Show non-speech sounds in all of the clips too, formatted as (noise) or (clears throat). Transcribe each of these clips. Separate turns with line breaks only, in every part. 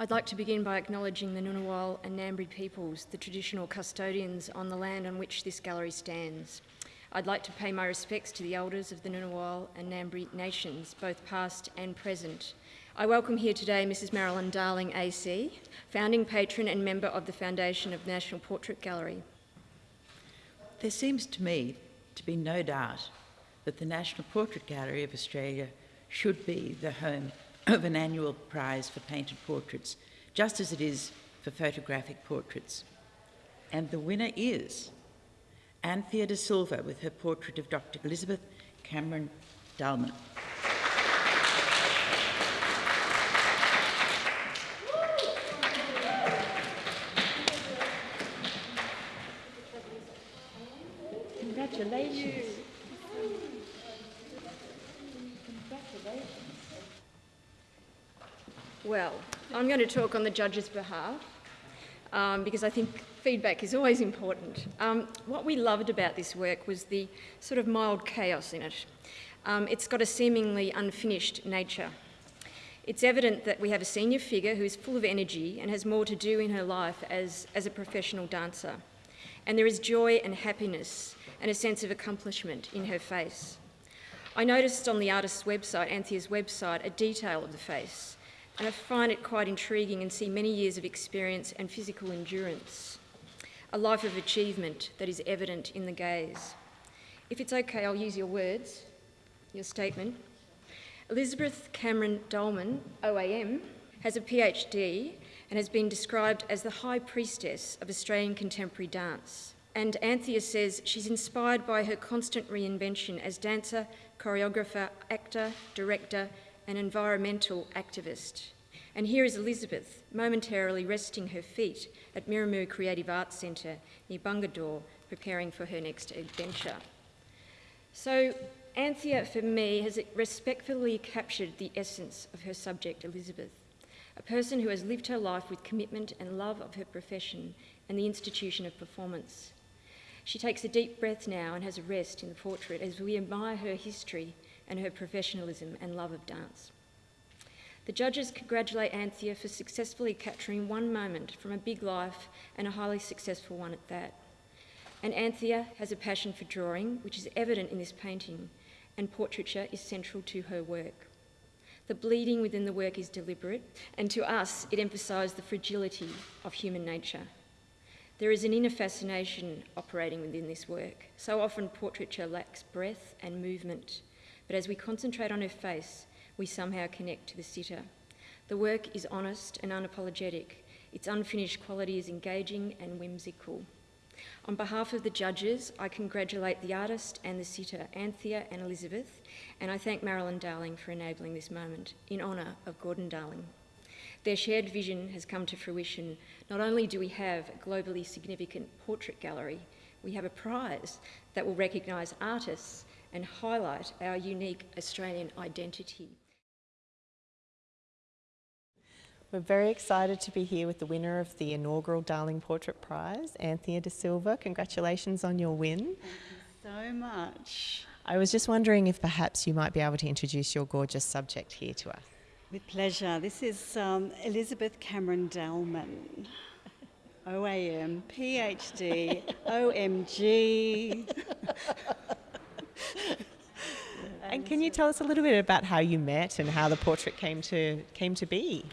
I'd like to begin by acknowledging the Ngunnawal and Ngambri peoples, the traditional custodians on the land on which this gallery stands. I'd like to pay my respects to the elders of the Ngunnawal and Ngambri nations, both past and present. I welcome here today Mrs Marilyn Darling AC, founding patron and member of the Foundation of National Portrait Gallery.
There seems to me to be no doubt that the National Portrait Gallery of Australia should be the home of an annual prize for painted portraits, just as it is for photographic portraits. And the winner is Anthea da Silva with her portrait of Dr. Elizabeth Cameron Dalman. Congratulations.
Well, I'm going to talk on the judge's behalf um, because I think feedback is always important. Um, what we loved about this work was the sort of mild chaos in it. Um, it's got a seemingly unfinished nature. It's evident that we have a senior figure who is full of energy and has more to do in her life as, as a professional dancer. And there is joy and happiness and a sense of accomplishment in her face. I noticed on the artist's website, Anthea's website, a detail of the face, and I find it quite intriguing and see many years of experience and physical endurance, a life of achievement that is evident in the gaze. If it's okay, I'll use your words, your statement. Elizabeth Cameron Dalman, OAM, has a PhD and has been described as the high priestess of Australian contemporary dance. And Anthea says she's inspired by her constant reinvention as dancer, choreographer, actor, director, and environmental activist. And here is Elizabeth, momentarily resting her feet at Mirramu Creative Arts Centre near Bungendore, preparing for her next adventure. So, Anthea, for me, has respectfully captured the essence of her subject, Elizabeth, a person who has lived her life with commitment and love of her profession and the institution of performance. She takes a deep breath now and has a rest in the portrait as we admire her history and her professionalism and love of dance. The judges congratulate Anthea for successfully capturing one moment from a big life and a highly successful one at that. And Anthea has a passion for drawing, which is evident in this painting, and portraiture is central to her work. The bleeding within the work is deliberate, and to us, it emphasised the fragility of human nature. There is an inner fascination operating within this work. So often, portraiture lacks breath and movement, but as we concentrate on her face, we somehow connect to the sitter. The work is honest and unapologetic. Its unfinished quality is engaging and whimsical. On behalf of the judges, I congratulate the artist and the sitter, Anthea and Elizabeth, and I thank Marilyn Darling for enabling this moment in honour of Gordon Darling. Their shared vision has come to fruition. Not only do we have a globally significant portrait gallery, we have a prize that will recognise artists and highlight our unique Australian identity.
We're very excited to be here with the winner of the inaugural Darling Portrait Prize, Anthea Da Silva. Congratulations on your win.
Thank you so much.
I was just wondering if perhaps you might be able to introduce your gorgeous subject here to us.
With pleasure. This is um, Elizabeth Cameron Dalman. OAM, PhD, (laughs) OMG. (laughs)
and can you tell us a little bit about how you met and how the portrait came to came to be?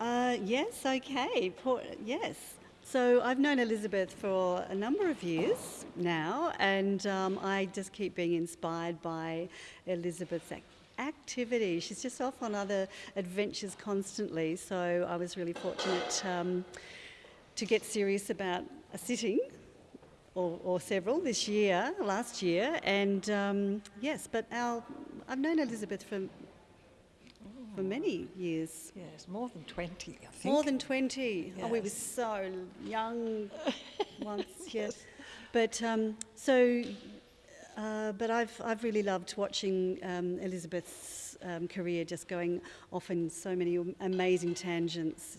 Uh, yes, okay. Por- yes. So I've known Elizabeth for a number of years now, and um, I just keep being inspired by Elizabeth's ac- activity. She's just off on other adventures constantly, so I was really fortunate um, to get serious about a sitting or, or, several this year, last year, and um, yes, but our, I've known Elizabeth for for many years.
Yes, more than 20, I think.
More than 20. Yes. Oh, we were so young (laughs) once, yes. But um, so, uh, but I've, I've really loved watching um, Elizabeth's um, career just going off in so many amazing tangents.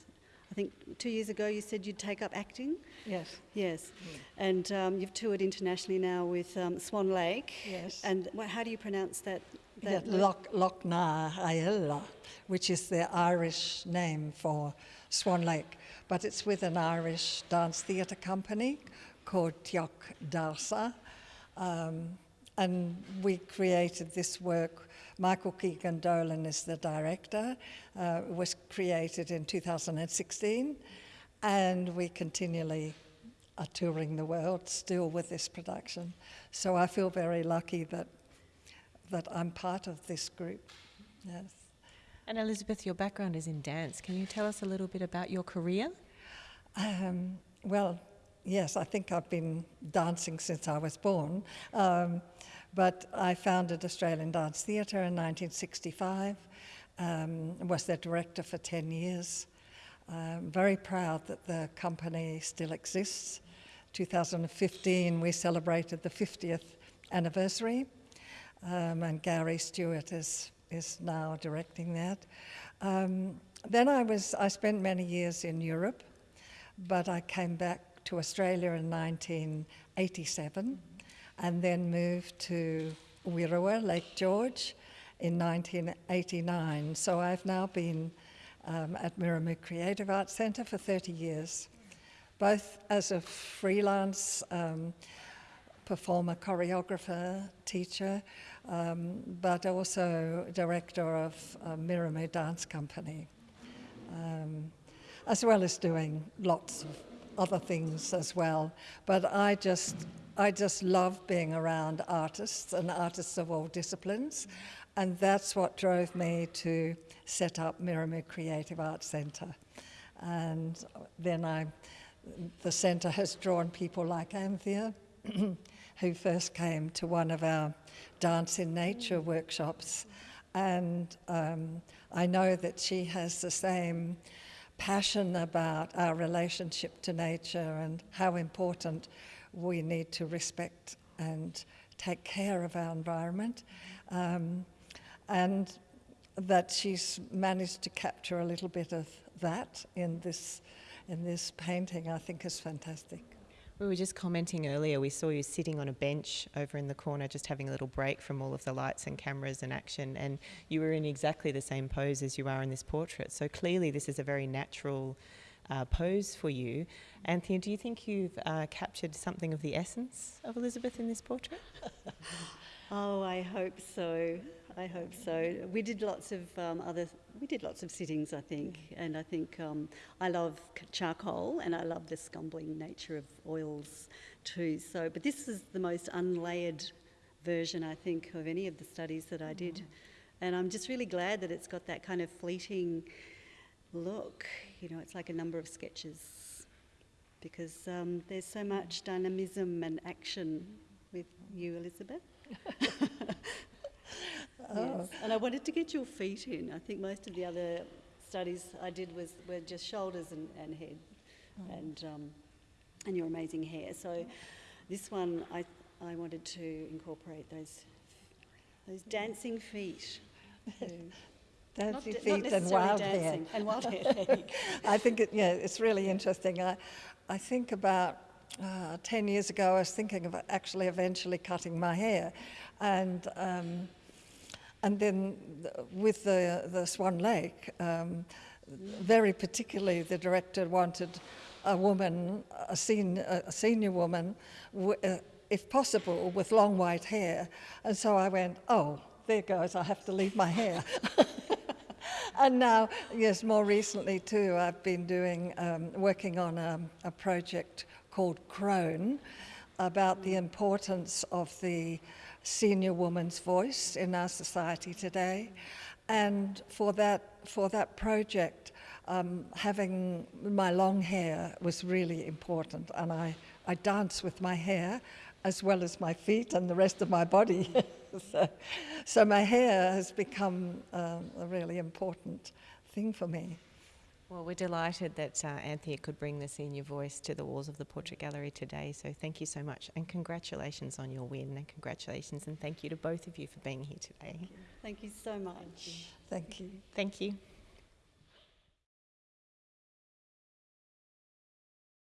I think two years ago you said you'd take up acting.
Yes.
Yes. Mm. And um, you've toured internationally now with um, Swan Lake.
Yes.
And how do you pronounce that
Yeah, Loch, Loch na hEala, which is the Irish name for Swan Lake. But it's with an Irish dance theatre company called Teaċ Daṁsa. Um, and we created this work. Michael Keegan Dolan is the director. Uh, it was created in 2016, and we continually are touring the world still with this production. So I feel very lucky that that I'm part of this group. Yes.
And Elizabeth, your background is in dance. Can you tell us a little bit about your career?
Um, well, yes, I think I've been dancing since I was born. Um, but I founded Australian Dance Theatre in 1965, um, was their director for 10 years. I'm very proud that the company still exists. 2015, we celebrated the 50th anniversary, um, and Garry Stewart is, is now directing that. Um, then I, was, I spent many years in Europe, but I came back to Australia in 1987 and then moved to Wirrawa, Lake George, in 1989. So I've now been um, at Mirramu Creative Arts Centre for 30 years, both as a freelance um, performer, choreographer, teacher, um, but also director of uh, Mirramu Dance Company, um, as well as doing lots of other things as well. But I just, I just love being around artists and artists of all disciplines. And that's what drove me to set up Mirramu Creative Arts Centre. And then I, the centre has drawn people like Anthea, (clears throat) who first came to one of our Dance in Nature workshops. And um, I know that she has the same passion about our relationship to nature and how important we need to respect and take care of our environment. Um, and that she's managed to capture a little bit of that in this, in this painting, I think is fantastic.
We were just commenting earlier, we saw you sitting on a bench over in the corner, just having a little break from all of the lights and cameras and action, and you were in exactly the same pose as you are in this portrait. So clearly, this is a very natural uh, pose for you. Anthea, do you think you've uh, captured something of the essence of Elizabeth in this portrait? (laughs)
Oh, I hope so. I hope so. We did lots of um, other. We did lots of sittings, I think, and I think um, I love charcoal and I love the scumbling nature of oils too. So, but this is the most unlayered version, I think, of any of the studies that I did, and I'm just really glad that it's got that kind of fleeting look. You know, it's like a number of sketches because um, there's so much dynamism and action with you, Elizabeth. (laughs) Yes. And I wanted to get your feet in. I think most of the other studies I did was were just shoulders and, and head, and um, and your amazing hair. So this one I I wanted to incorporate those those dancing feet. (laughs) Not
Dancing
not
feet and
necessarily
wild hair.
And wild (laughs) hair. there you go.
I think, it, yeah, it's really interesting. I, I think about uh, 10 years ago, I was thinking of actually eventually cutting my hair. And, um, and then with the, the Swan Lake, um, very particularly the director wanted a woman, a, sen- a senior woman, w- uh, if possible, with long white hair. And so I went, oh, there goes, I have to leave my hair. (laughs) and now, yes, more recently too, I've been doing, um, working on a, a project called Crone about the importance of the senior woman's voice in our society today. And for that, for that project, um, having my long hair was really important. And I, I dance with my hair as well as my feet and the rest of my body. (laughs) so, so my hair has become um, a really important thing for me.
Well, we're delighted that uh, Anthea could bring the senior voice to the walls of the Portrait Gallery today. So thank you so much, and congratulations on your win, and congratulations, and thank you to both of you for being here today.
Thank you so much.
Thank you.
Thank you.